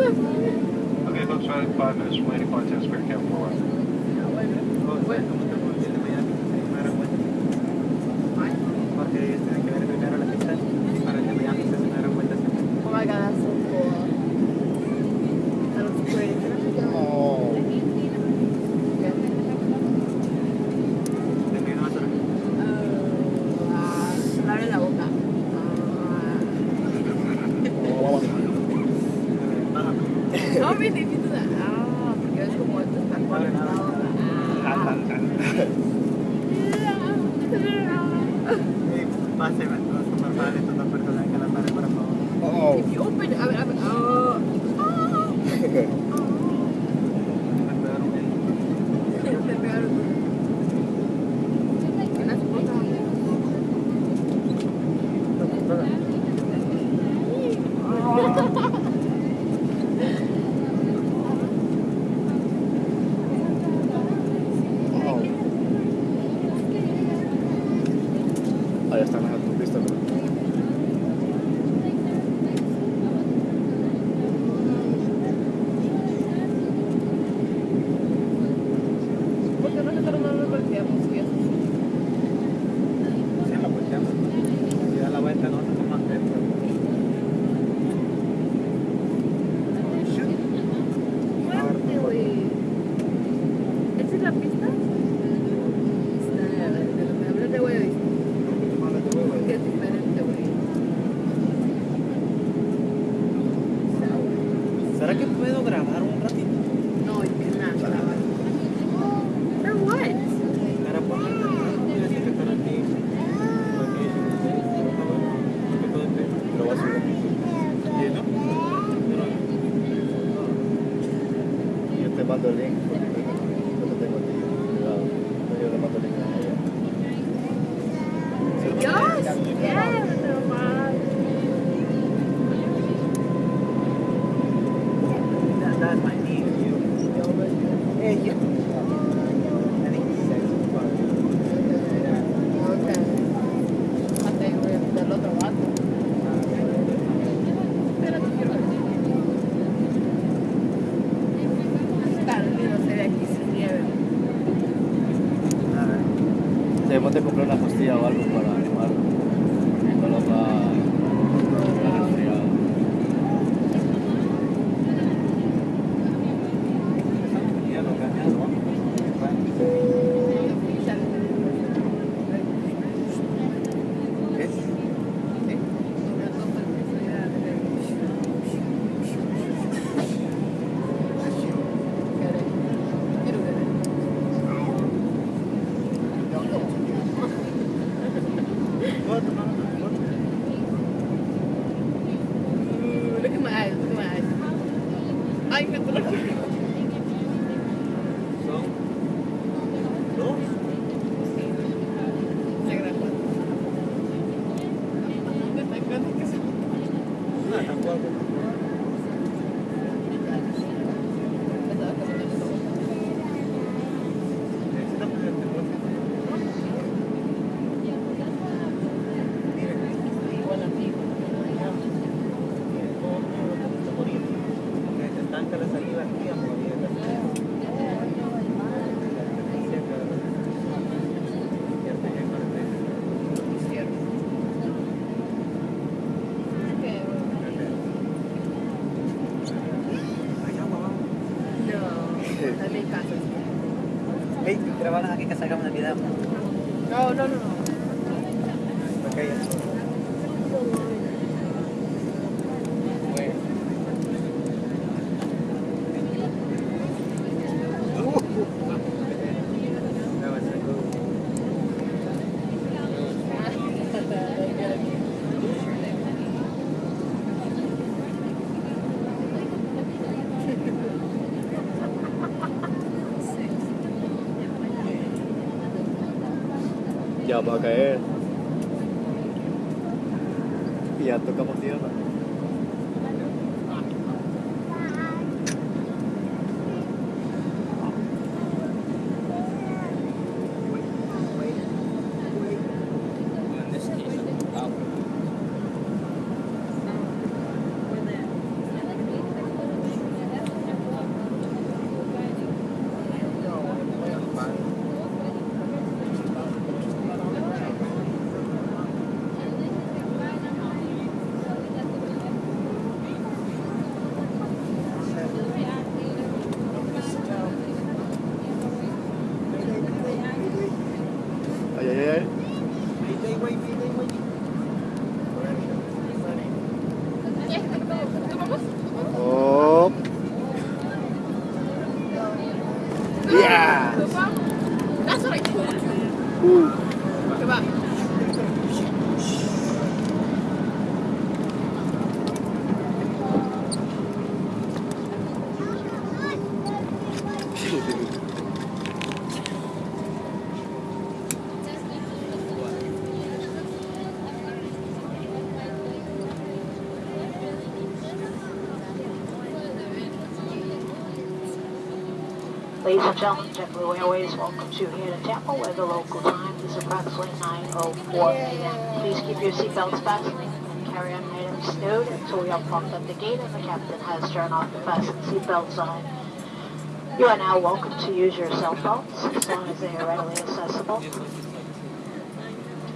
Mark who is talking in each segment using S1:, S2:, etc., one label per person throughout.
S1: okay, folks, five minutes from landing, by 10 square camp 4 Wait, wait,
S2: oh,
S3: wait.
S1: ¿Será que puedo grabar un ratito?
S2: Ладно, ладно.
S1: ya makanya ya
S2: tuh kamu sih 嗯，
S4: 对吧？
S5: Ladies and gentlemen, JetBlue Airways welcomes you here to Tampa where the local time is approximately 9.04 a.m. Please keep your seatbelts fastened and carry on items stowed until we are parked at the gate and the captain has turned off the fasten seatbelt sign. You are now welcome to use your cell phones as long as they are readily accessible.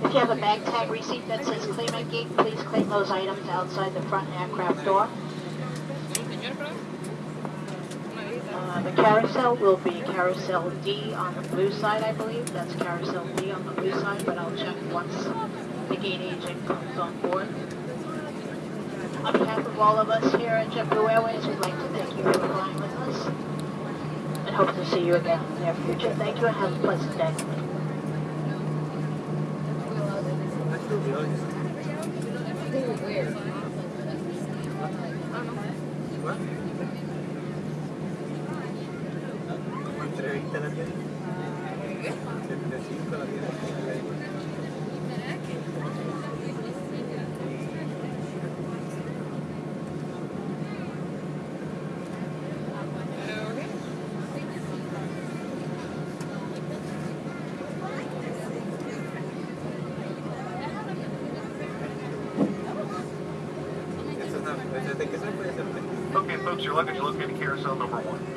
S5: If you have a bag tag receipt that says claim at gate, please claim those items outside the front aircraft door. The carousel will be carousel D on the blue side, I believe. That's carousel D on the blue side, but I'll check once the gate agent comes on board. On behalf of all of us here at JetBlue Airways, we'd like to thank you for flying with us and hope to see you again in the near future. Thank you and have a pleasant day.
S2: ¿What?
S3: Okay, folks, your luggage located carousel number one.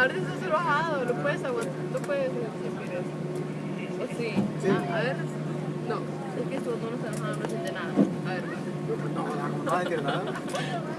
S4: ahora sí estás bajado, lo puedes aguantar, lo puedes respirar. ¿O sí?
S2: sí.
S4: A ver, no, es que estos no nos han no nada. A ver.
S2: No, no,
S4: no,
S5: no,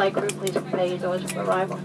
S5: flight crew, please prepare your doors for arrival.